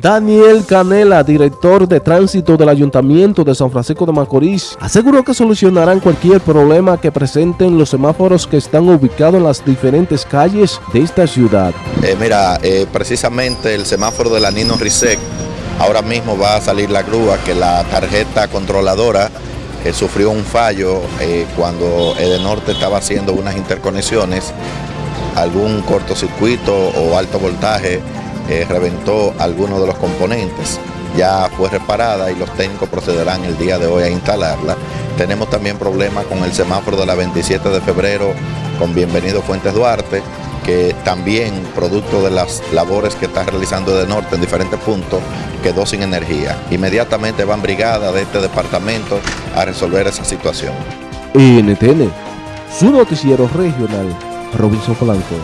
Daniel Canela, director de tránsito del Ayuntamiento de San Francisco de Macorís, aseguró que solucionarán cualquier problema que presenten los semáforos que están ubicados en las diferentes calles de esta ciudad. Eh, mira, eh, precisamente el semáforo de la Nino Risec, ahora mismo va a salir la grúa que la tarjeta controladora eh, sufrió un fallo cuando Edenorte estaba haciendo unas interconexiones, algún cortocircuito o alto voltaje reventó algunos de los componentes. Ya fue reparada y los técnicos procederán el día de hoy a instalarla. Tenemos también problemas con el semáforo de la 27 de febrero con Bienvenido Fuentes Duarte, que también, producto de las labores que está realizando de norte en diferentes puntos, quedó sin energía. Inmediatamente van brigadas de este departamento a resolver esa situación. NTN, su noticiero regional, Robinson Blanco.